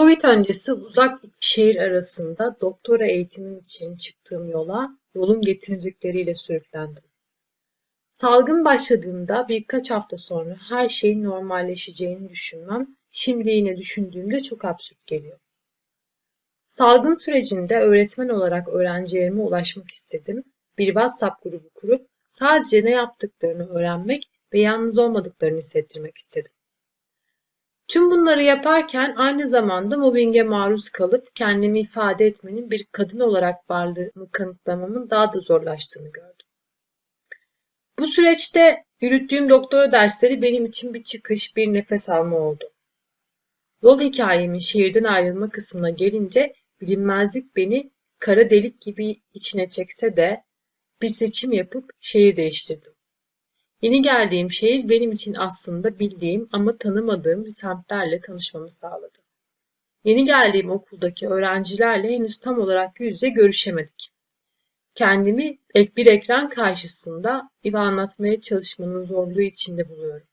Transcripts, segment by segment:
Covid öncesi uzak iki şehir arasında doktora eğitimim için çıktığım yola yolun getirdikleriyle sürüklendim. Salgın başladığında birkaç hafta sonra her şeyin normalleşeceğini düşünmem, şimdi yine düşündüğümde çok absürt geliyor. Salgın sürecinde öğretmen olarak öğrencilerime ulaşmak istedim. Bir WhatsApp grubu kurup sadece ne yaptıklarını öğrenmek ve yalnız olmadıklarını hissettirmek istedim. Tüm bunları yaparken aynı zamanda mobbinge maruz kalıp kendimi ifade etmenin bir kadın olarak varlığımı kanıtlamamın daha da zorlaştığını gördüm. Bu süreçte yürüttüğüm doktora dersleri benim için bir çıkış, bir nefes alma oldu. Yol hikayemin şehirden ayrılma kısmına gelince bilinmezlik beni kara delik gibi içine çekse de bir seçim yapıp şehir değiştirdim. Yeni geldiğim şehir benim için aslında bildiğim ama tanımadığım semtlerle tanışmamı sağladı. Yeni geldiğim okuldaki öğrencilerle henüz tam olarak yüz yüze görüşemedik. Kendimi ek bir ekran karşısında ve anlatmaya çalışmanın zorluğu içinde buluyorum.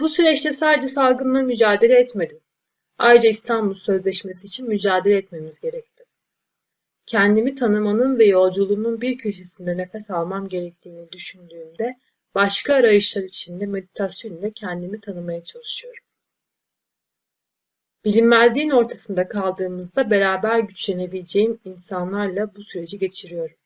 Bu süreçte sadece salgınla mücadele etmedim. Ayrıca İstanbul Sözleşmesi için mücadele etmemiz gerekti. Kendimi tanımanın ve yolculuğumun bir köşesinde nefes almam gerektiğini düşündüğümde başka arayışlar içinde meditasyon ile kendimi tanımaya çalışıyorum. Bilinmezliğin ortasında kaldığımızda beraber güçlenebileceğim insanlarla bu süreci geçiriyorum.